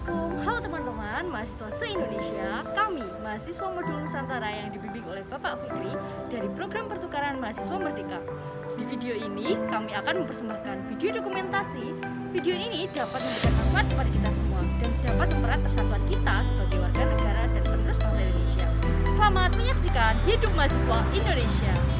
Assalamualaikum, halo teman-teman mahasiswa se-Indonesia. Kami, mahasiswa modul Nusantara yang dibimbing oleh Bapak Fikri dari program pertukaran mahasiswa Merdeka. Di video ini, kami akan mempersembahkan video dokumentasi. Video ini dapat memberikan manfaat kepada kita semua Dan dapat memperat persatuan kita sebagai warga negara dan penerus bangsa Indonesia. Selamat menyaksikan Hidup Mahasiswa Indonesia.